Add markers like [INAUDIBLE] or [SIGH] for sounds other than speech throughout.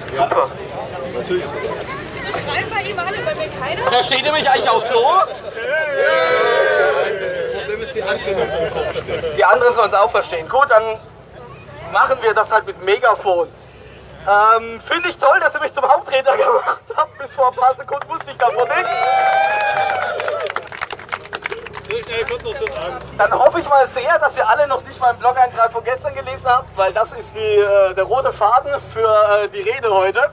Super. Natürlich ist das auch. So schreiben bei ihm alle, bei mir keiner. Versteht ihr mich eigentlich auch so? Das Problem ist, die anderen müssen es auch verstehen. Die anderen sollen es auch verstehen. Gut, dann machen wir das halt mit Megafon. Ähm, Finde ich toll, dass ihr mich zum Hauptredner [LAUGHS] gemacht habt. Bis vor ein paar Sekunden wusste ich davon nichts. So schnell kommt noch zum Abend. Dann hoffe ich mal sehr, dass ihr alle noch nicht meinen Blog-Eintrag von gestern gelesen habt, weil das ist die, äh, der rote Faden für äh, die Rede heute.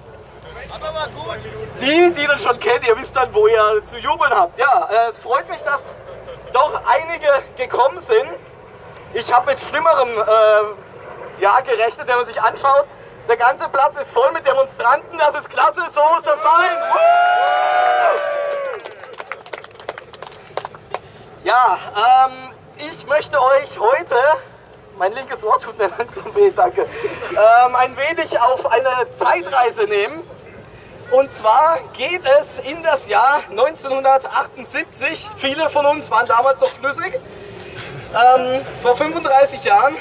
Die, die das schon kennt, ihr wisst dann, wo ihr zu jubeln habt. Ja, äh, es freut mich, dass doch einige gekommen sind. Ich habe mit Schlimmerem äh, ja, gerechnet, wenn man sich anschaut. Der ganze Platz ist voll mit Demonstranten, das ist klasse, so muss das sein. Woo! Ja, ähm, ich möchte euch heute, mein linkes Ohr tut mir [LAUGHS] langsam weh, danke, ähm, ein wenig auf eine Zeitreise nehmen. Und zwar geht es in das Jahr 1978. Viele von uns waren damals noch flüssig. Ähm, vor 35 Jahren.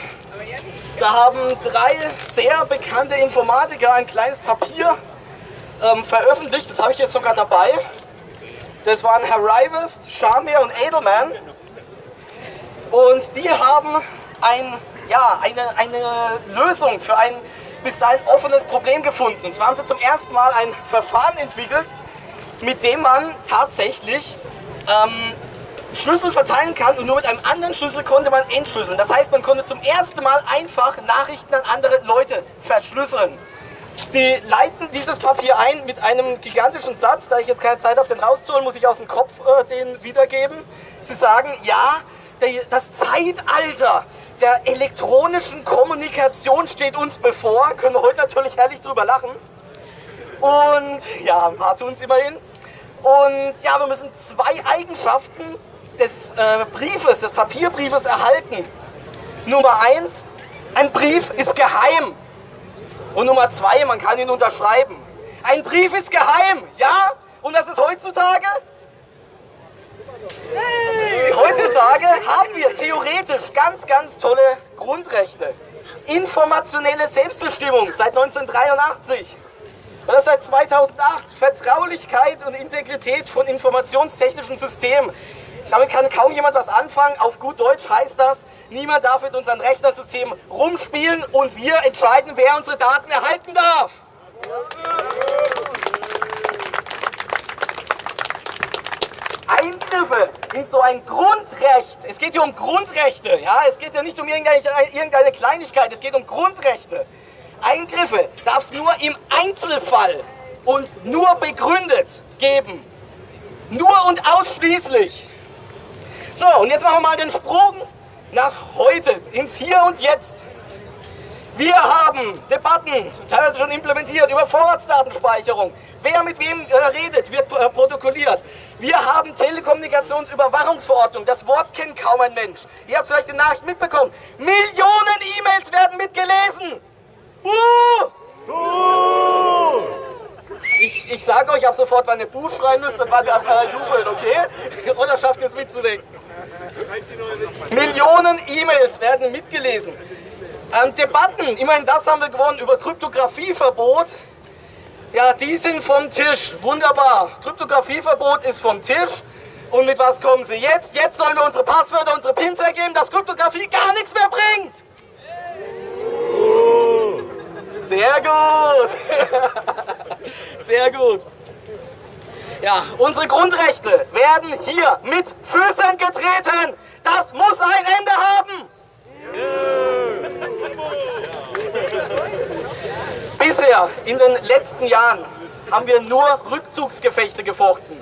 Da haben drei sehr bekannte Informatiker ein kleines Papier ähm, veröffentlicht. Das habe ich jetzt sogar dabei. Das waren Herr Rivest, Shamir und Edelman. Und die haben ein, ja, eine, eine Lösung für ein bis dahin offenes Problem gefunden. Und zwar haben sie zum ersten Mal ein Verfahren entwickelt, mit dem man tatsächlich ähm, Schlüssel verteilen kann und nur mit einem anderen Schlüssel konnte man entschlüsseln. Das heißt, man konnte zum ersten Mal einfach Nachrichten an andere Leute verschlüsseln. Sie leiten dieses Papier ein mit einem gigantischen Satz. Da ich jetzt keine Zeit habe, den rauszuholen, muss ich aus dem Kopf äh, den wiedergeben. Sie sagen, ja, das Zeitalter der elektronischen Kommunikation steht uns bevor. Können wir heute natürlich herrlich drüber lachen. Und ja, ein paar tun es immerhin. Und ja, wir müssen zwei Eigenschaften des äh, Briefes, des Papierbriefes erhalten. Nummer eins, ein Brief ist geheim. Und Nummer zwei, man kann ihn unterschreiben. Ein Brief ist geheim, ja? Und das ist heutzutage? Heutzutage haben wir theoretisch ganz, ganz tolle Grundrechte. Informationelle Selbstbestimmung seit 1983. Und das seit 2008. Vertraulichkeit und Integrität von informationstechnischen Systemen. Damit kann kaum jemand was anfangen. Auf gut Deutsch heißt das, niemand darf mit unseren Rechnersystemen rumspielen und wir entscheiden, wer unsere Daten erhalten darf. In so ein Grundrecht, es geht hier um Grundrechte, ja, es geht ja nicht um irgendeine Kleinigkeit, es geht um Grundrechte. Eingriffe darf es nur im Einzelfall und nur begründet geben. Nur und ausschließlich. So, und jetzt machen wir mal den Sprung nach heute, ins Hier und Jetzt. Wir haben Debatten, teilweise schon implementiert, über Vorratsdatenspeicherung. Wer mit wem äh, redet, wird äh, protokolliert. Wir haben Telekommunikationsüberwachungsverordnung. Das Wort kennt kaum ein Mensch. Ihr habt vielleicht die Nachricht mitbekommen. Millionen E-Mails werden mitgelesen. Uh! Ich, ich sage euch ab sofort, wann ihr Buh schreien müsst, dann war der äh, jubeln, okay? [LAUGHS] Oder schafft ihr es mitzudenken? Millionen E-Mails werden mitgelesen. Ähm, Debatten, immerhin das haben wir gewonnen, über Kryptografieverbot. Ja, die sind vom Tisch. Wunderbar. Kryptografieverbot ist vom Tisch. Und mit was kommen Sie jetzt? Jetzt sollen wir unsere Passwörter, unsere Pins ergeben, dass Kryptografie gar nichts mehr bringt. Sehr gut. [LAUGHS] Sehr gut. Ja, unsere Grundrechte werden hier mit Füßen getreten. Das muss ein Ende haben. Bisher, in den letzten Jahren, haben wir nur Rückzugsgefechte gefochten.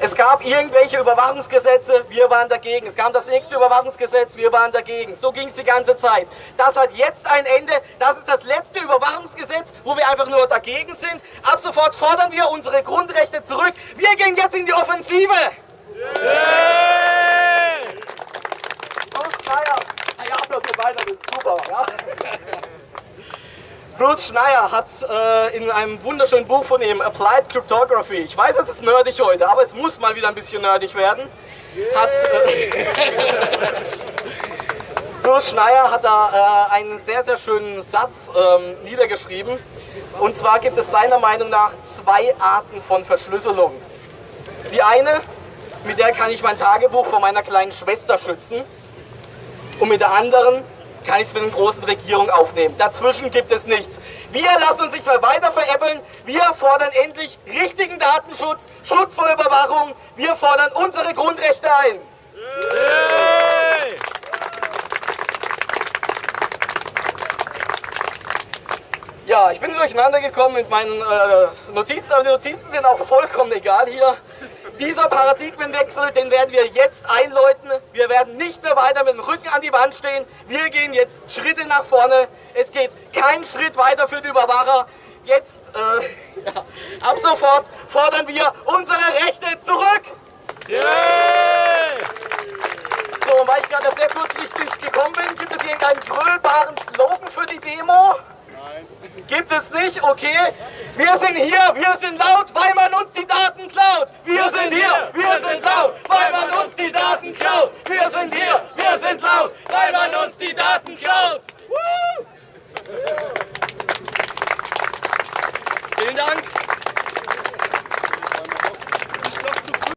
Es gab irgendwelche Überwachungsgesetze, wir waren dagegen. Es kam das nächste Überwachungsgesetz, wir waren dagegen. So ging es die ganze Zeit. Das hat jetzt ein Ende. Das ist das letzte Überwachungsgesetz, wo wir einfach nur dagegen sind. Ab sofort fordern wir unsere Grundrechte zurück. Wir gehen jetzt in die Offensive. Bruce Schneier, Ah ja, weiter, das ist super. Ja. [LAUGHS] Bruce Schneier hat äh, in einem wunderschönen Buch von ihm, Applied Cryptography, ich weiß, es ist nerdig heute, aber es muss mal wieder ein bisschen nerdig werden, hat, äh, [LAUGHS] Bruce Schneier hat da äh, einen sehr, sehr schönen Satz ähm, niedergeschrieben Und zwar gibt es seiner Meinung nach zwei Arten von Verschlüsselung. Die eine, mit der kann ich mein Tagebuch vor meiner kleinen Schwester schützen. Und mit der anderen kann ich es mit einer großen Regierung aufnehmen. Dazwischen gibt es nichts. Wir lassen uns nicht mehr weiter veräppeln. Wir fordern endlich richtigen Datenschutz, Schutz vor Überwachung. Wir fordern unsere Grundrechte ein. Ja, ich bin durcheinander gekommen mit meinen äh, Notizen, aber die Notizen sind auch vollkommen egal hier. Dieser Paradigmenwechsel, den werden wir jetzt einläuten. Wir werden nicht mehr weiter mit dem Rücken an die Wand stehen. Wir gehen jetzt Schritte nach vorne. Es geht kein Schritt weiter für die Überwacher. Jetzt, äh, [LAUGHS] ja, ab sofort fordern wir unsere Rechte zurück. So, und weil ich gerade sehr kurzfristig gekommen bin, gibt es hier irgendeinen grölbaren Slogan für die Demo? Gibt es nicht? Okay. Wir sind hier, wir sind laut, weil man uns die Daten klaut. Wir sind hier, wir sind laut, weil man uns die Daten klaut. Wir sind hier,